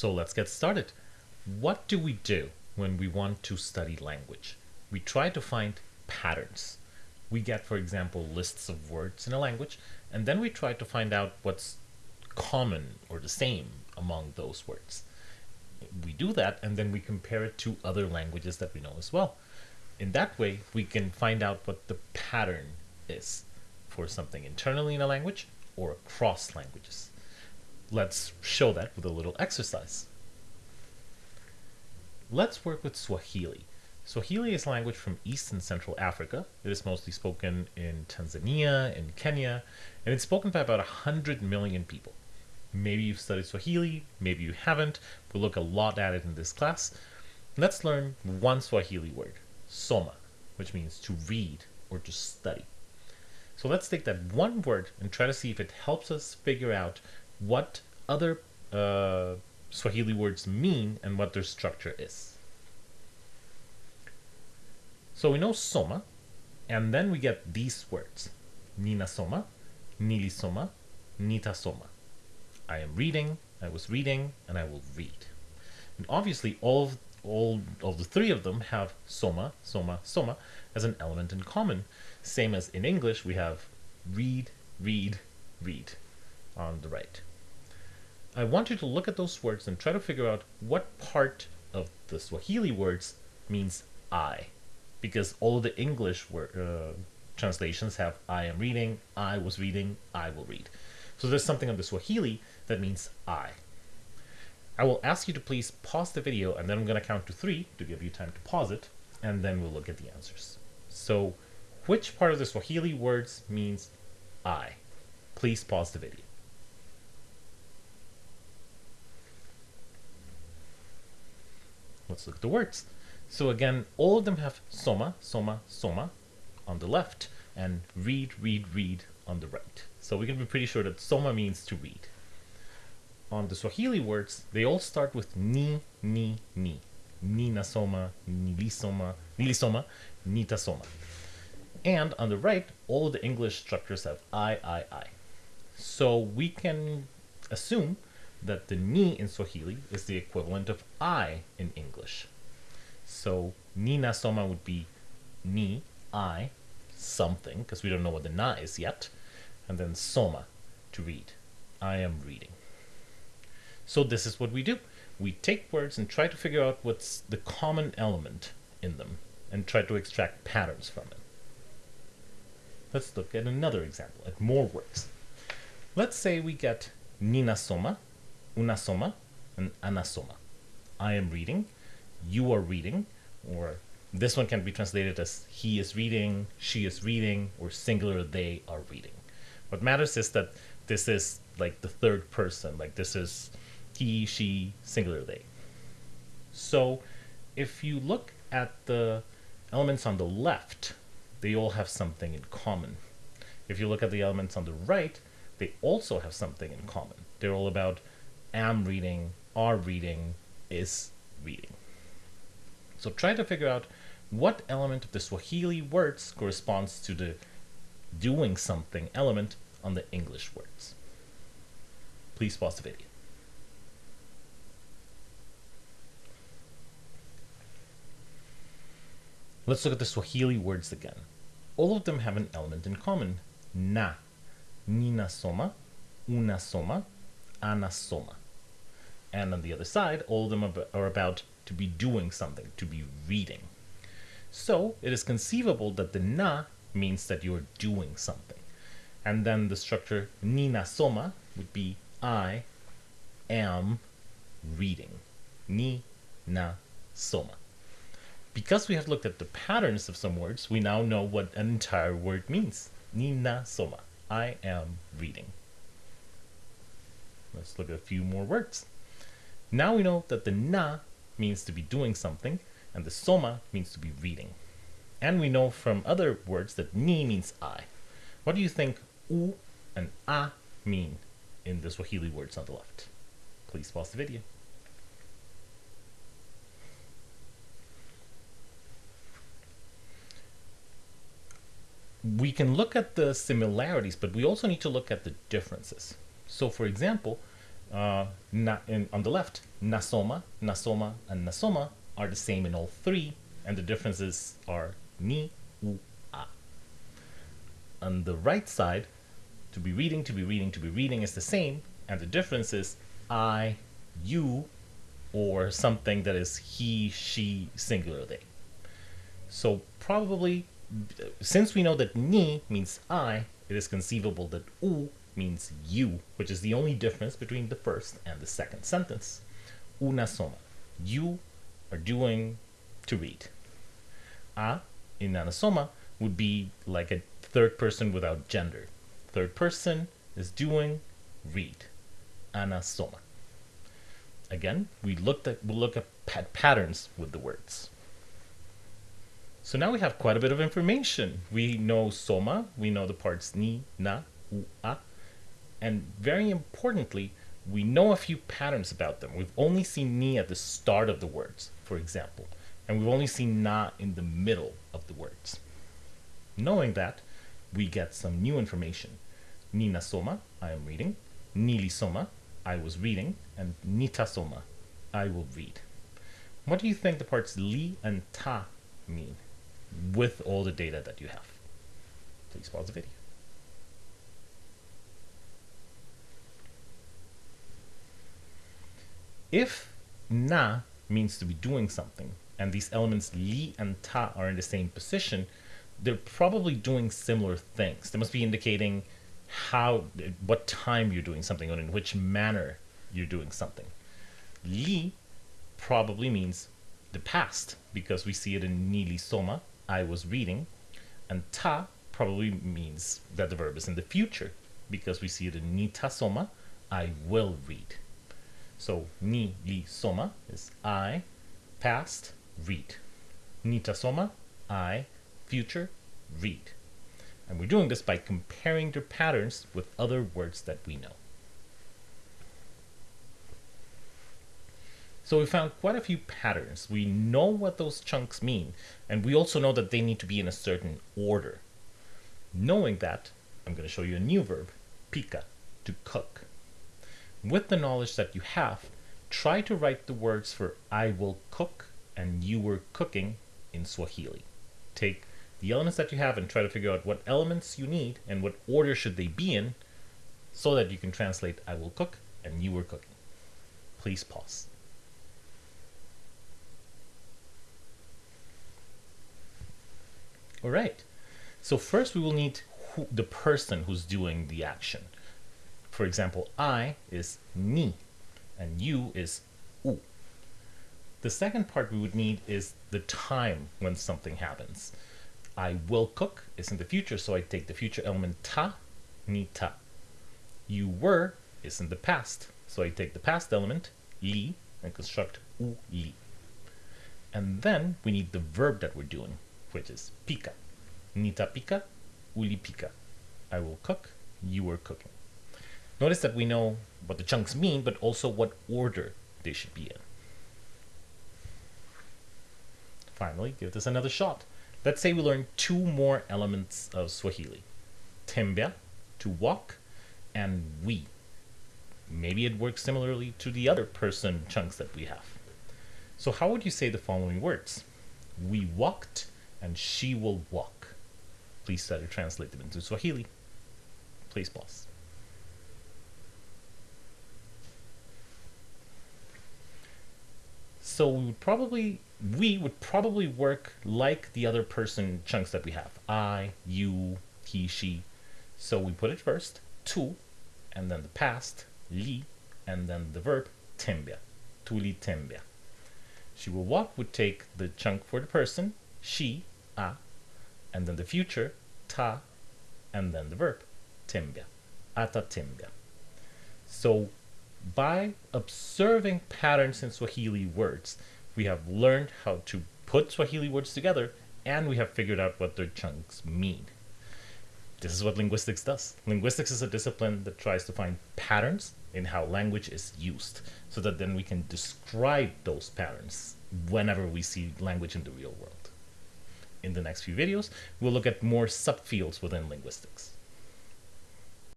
So let's get started. What do we do when we want to study language? We try to find patterns. We get, for example, lists of words in a language, and then we try to find out what's common or the same among those words. We do that, and then we compare it to other languages that we know as well. In that way, we can find out what the pattern is for something internally in a language or across languages. Let's show that with a little exercise. Let's work with Swahili. Swahili is a language from East and Central Africa. It is mostly spoken in Tanzania and Kenya, and it's spoken by about 100 million people. Maybe you've studied Swahili, maybe you haven't. We'll look a lot at it in this class. Let's learn one Swahili word, soma, which means to read or to study. So let's take that one word and try to see if it helps us figure out what other uh, Swahili words mean and what their structure is. So we know soma, and then we get these words. Nina soma, nili soma, nita soma. I am reading, I was reading, and I will read. And obviously all of, all of the three of them have soma, soma, soma as an element in common. Same as in English, we have read, read, read on the right. I want you to look at those words and try to figure out what part of the Swahili words means I. Because all the English word, uh, translations have I am reading, I was reading, I will read. So there's something on the Swahili that means I. I will ask you to please pause the video and then I'm going to count to three to give you time to pause it and then we'll look at the answers. So which part of the Swahili words means I? Please pause the video. Let's look at the words. So again, all of them have soma, soma, soma on the left and read, read, read on the right. So we can be pretty sure that soma means to read. On the Swahili words, they all start with ni, ni, ni. Nina soma, nilisoma, nilisoma, nita soma. And on the right, all the English structures have I, I, I. So we can assume that the ni in Swahili is the equivalent of I in English. So nina soma would be ni, I, something, because we don't know what the na is yet, and then soma, to read. I am reading. So this is what we do. We take words and try to figure out what's the common element in them and try to extract patterns from it. Let's look at another example, at more words. Let's say we get nina soma, una soma, and ana soma. I am reading, you are reading, or this one can be translated as he is reading, she is reading, or singular they are reading. What matters is that this is like the third person, like this is he, she, singular they. So if you look at the elements on the left, they all have something in common. If you look at the elements on the right, they also have something in common. They're all about am reading, are reading, is reading. So try to figure out what element of the Swahili words corresponds to the doing something element on the English words. Please pause the video. Let's look at the Swahili words again. All of them have an element in common. Na, nina soma, una soma, ana soma. And on the other side, all of them are about to be doing something, to be reading. So it is conceivable that the na means that you're doing something. And then the structure nina soma would be I am reading. Ni na soma. Because we have looked at the patterns of some words, we now know what an entire word means. Nina soma. I am reading. Let's look at a few more words. Now we know that the na means to be doing something, and the soma means to be reading. And we know from other words that ni means I. What do you think u and a mean in the Swahili words on the left? Please pause the video. we can look at the similarities, but we also need to look at the differences. So for example, uh, na, in, on the left, nasoma, nasoma, and nasoma are the same in all three, and the differences are ni, u, a. On the right side, to be reading, to be reading, to be reading is the same, and the difference is I, you, or something that is he, she, singular they. So probably, since we know that ni means I, it is conceivable that u means you, which is the only difference between the first and the second sentence. Una soma. You are doing to read. A in anasoma would be like a third person without gender. Third person is doing read. Anasoma. Again, we looked at we look at pat patterns with the words. So now we have quite a bit of information. We know soma, we know the parts ni, na, u, a, and very importantly, we know a few patterns about them. We've only seen ni at the start of the words, for example, and we've only seen na in the middle of the words. Knowing that, we get some new information. Nina soma, I am reading. Nili soma, I was reading. And nita soma, I will read. What do you think the parts li and ta mean with all the data that you have? Please pause the video. If na means to be doing something, and these elements li and ta are in the same position, they're probably doing similar things. They must be indicating how, what time you're doing something, or in which manner you're doing something. Li probably means the past, because we see it in nili soma, I was reading, and ta probably means that the verb is in the future, because we see it in nita soma, I will read. So ni li soma is I, past, read. Nita soma, I, future, read. And we're doing this by comparing their patterns with other words that we know. So we found quite a few patterns. We know what those chunks mean, and we also know that they need to be in a certain order. Knowing that, I'm going to show you a new verb, pika, to cook. With the knowledge that you have, try to write the words for I will cook and you were cooking in Swahili. Take the elements that you have and try to figure out what elements you need and what order should they be in so that you can translate I will cook and you were cooking. Please pause. All right. So first we will need who, the person who's doing the action. For example, I is ni and you is u. The second part we would need is the time when something happens. I will cook is in the future, so I take the future element ta, ni ta. You were is in the past, so I take the past element, li, and construct u li. And then we need the verb that we're doing, which is pika. Nita pika, uli pika. I will cook, you were cooking. Notice that we know what the chunks mean, but also what order they should be in. Finally, give this another shot. Let's say we learn two more elements of Swahili. Tembea, to walk, and we. Maybe it works similarly to the other person chunks that we have. So how would you say the following words? We walked, and she will walk. Please try to translate them into Swahili. Please pause. So we would probably we would probably work like the other person chunks that we have. I, you, he, she. So we put it first, tu, and then the past, li, and then the verb, tembea. Tuli tembea. She will walk would take the chunk for the person, she, a, and then the future, ta, and then the verb, tembea. Ata tembea. So by observing patterns in Swahili words, we have learned how to put Swahili words together and we have figured out what their chunks mean. This is what linguistics does. Linguistics is a discipline that tries to find patterns in how language is used so that then we can describe those patterns whenever we see language in the real world. In the next few videos, we'll look at more subfields within linguistics.